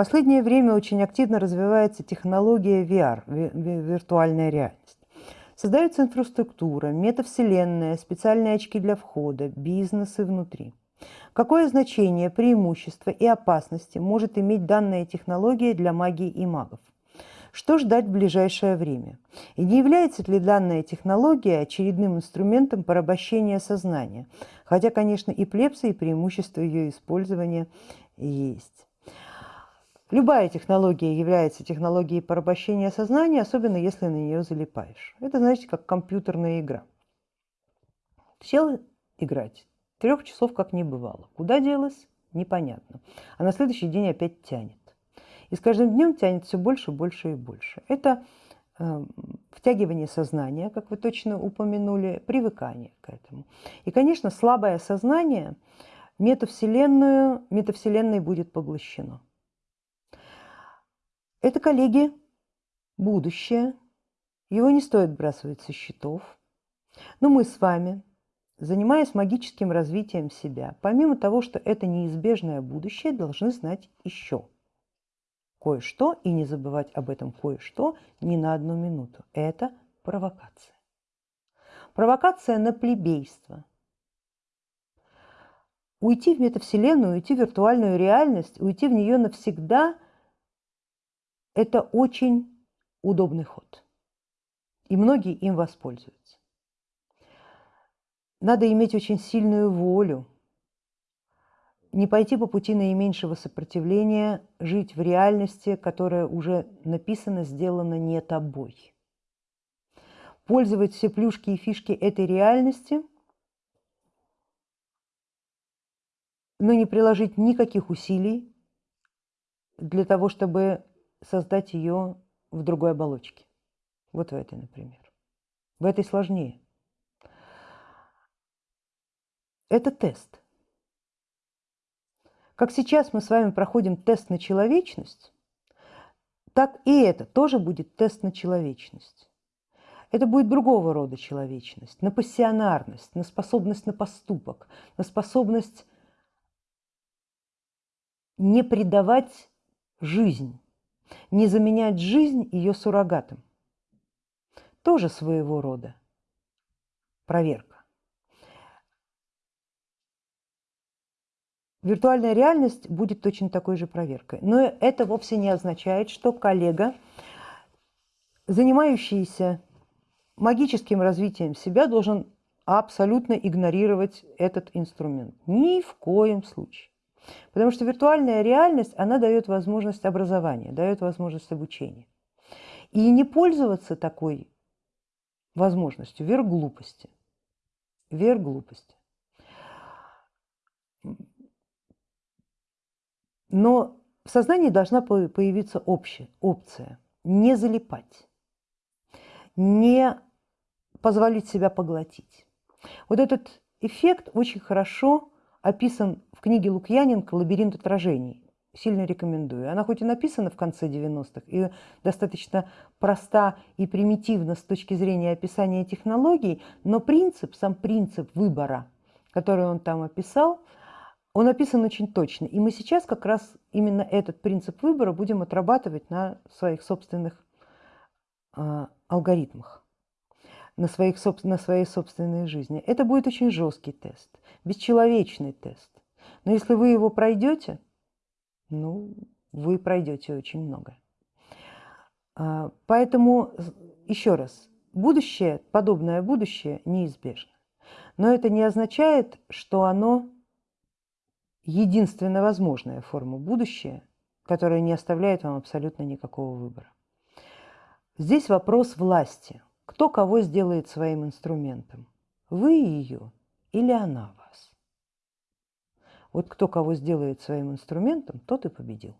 последнее время очень активно развивается технология VR, виртуальная реальность. Создается инфраструктура, метавселенная, специальные очки для входа, бизнесы внутри. Какое значение, преимущество и опасности может иметь данная технология для магии и магов? Что ждать в ближайшее время? И не является ли данная технология очередным инструментом порабощения сознания? Хотя, конечно, и плепсы, и преимущества ее использования есть. Любая технология является технологией порабощения сознания, особенно если на нее залипаешь. Это, знаете, как компьютерная игра. Сел играть, трех часов как не бывало. Куда делась? Непонятно. А на следующий день опять тянет. И с каждым днем тянет все больше, больше и больше. Это э, втягивание сознания, как вы точно упомянули, привыкание к этому. И, конечно, слабое сознание метавселенную, метавселенной будет поглощено. Это, коллеги, будущее. Его не стоит бросать со счетов. Но мы с вами, занимаясь магическим развитием себя, помимо того, что это неизбежное будущее, должны знать еще – кое-что и не забывать об этом кое-что ни на одну минуту. Это провокация. Провокация на плебейство. Уйти в метавселенную, уйти в виртуальную реальность, уйти в нее навсегда – это очень удобный ход. И многие им воспользуются. Надо иметь очень сильную волю, не пойти по пути наименьшего сопротивления, жить в реальности, которая уже написана, сделана не тобой. Пользовать все плюшки и фишки этой реальности, но не приложить никаких усилий для того, чтобы создать ее в другой оболочке. Вот в этой, например. В этой сложнее. Это тест. Как сейчас мы с вами проходим тест на человечность, так и это тоже будет тест на человечность. Это будет другого рода человечность, на пассионарность, на способность на поступок, на способность не предавать жизнь, не заменять жизнь ее суррогатом. Тоже своего рода проверка. Виртуальная реальность будет точно такой же проверкой. Но это вовсе не означает, что коллега, занимающийся магическим развитием себя, должен абсолютно игнорировать этот инструмент. Ни в коем случае. Потому что виртуальная реальность, она дает возможность образования, дает возможность обучения. И не пользоваться такой возможностью – верх глупости. Верх глупости. Но в сознании должна появиться общая опция – не залипать, не позволить себя поглотить. Вот этот эффект очень хорошо описан в книге Лукьяненко «Лабиринт отражений». Сильно рекомендую. Она хоть и написана в конце 90-х и достаточно проста и примитивна с точки зрения описания технологий, но принцип, сам принцип выбора, который он там описал – он описан очень точно. И мы сейчас как раз именно этот принцип выбора будем отрабатывать на своих собственных э, алгоритмах, на, своих, на своей собственной жизни. Это будет очень жесткий тест, бесчеловечный тест. Но если вы его пройдете, ну, вы пройдете очень много. А, поэтому, еще раз, будущее, подобное будущее неизбежно. Но это не означает, что оно единственно возможная форма будущего, которая не оставляет вам абсолютно никакого выбора. Здесь вопрос власти. Кто кого сделает своим инструментом? Вы ее или она вас? Вот кто кого сделает своим инструментом, тот и победил.